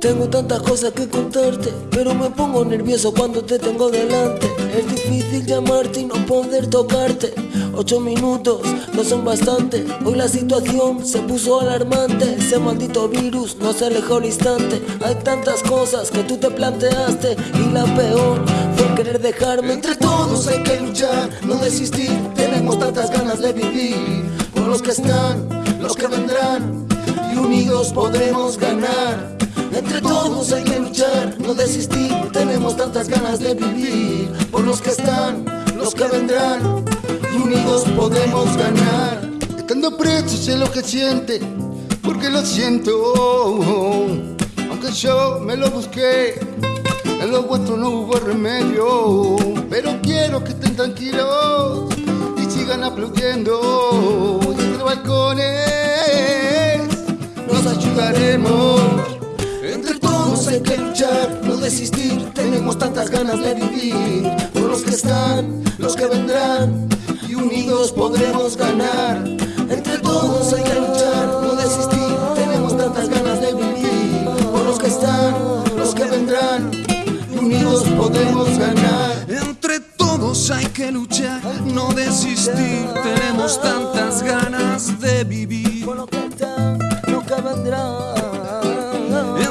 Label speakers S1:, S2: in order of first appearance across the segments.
S1: tantas cosas que contarte, pero me pongo nervioso cuando te tengo delante. Es difícil llamarte y no poder tocarte. Ocho minutos no son bastante. Hoy la situación se puso alarmante. Ese maldito virus no se alejó al instante. Hay tantas cosas que tú te planteaste y la peor fue querer dejarme. Entre todos hay que luchar, no desistir. Tenemos tantas ganas de vivir. Por los que están, los que vendrán y unidos podremos ganar. Tantas ganas de vivir. Por los que están, los que vendrán y unidos podemos ganar.
S2: Estando preso sé lo que siente, porque lo siento. Aunque yo me lo busqué, en lo vuestro no hubo remedio. Pero quiero que estén tranquilos y sigan aplaudiendo. Y entre balcones
S1: nos ayudaremos. Tantas ganas de vivir. Por los que están, los que vendrán y unidos podremos ganar. Entre todos hay que luchar, no desistir. Tenemos tantas ganas de vivir. Por los que están, los que vendrán y unidos podemos ganar.
S3: Entre todos hay que luchar, no desistir. Tenemos tantas ganas de vivir. Por
S1: lo que están, lo que vendrán.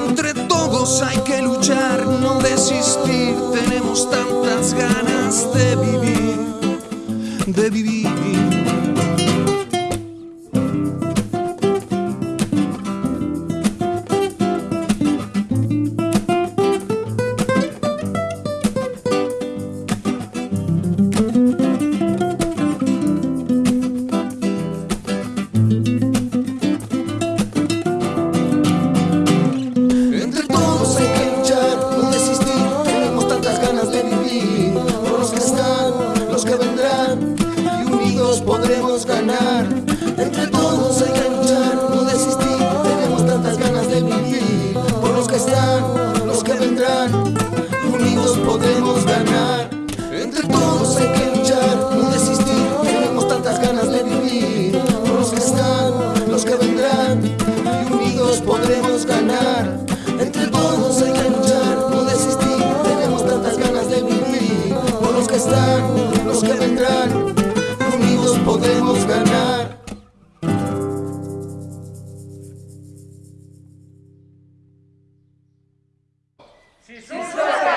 S3: Entre todos hay que no desistir. Tenemos tantas ganas de vivir, de vivir.
S1: unidos podemos ganar. Entre todos hay que luchar, no desistir, tenemos tantas ganas de vivir. Por los que están, los que vendrán, y unidos podremos ganar. Sister.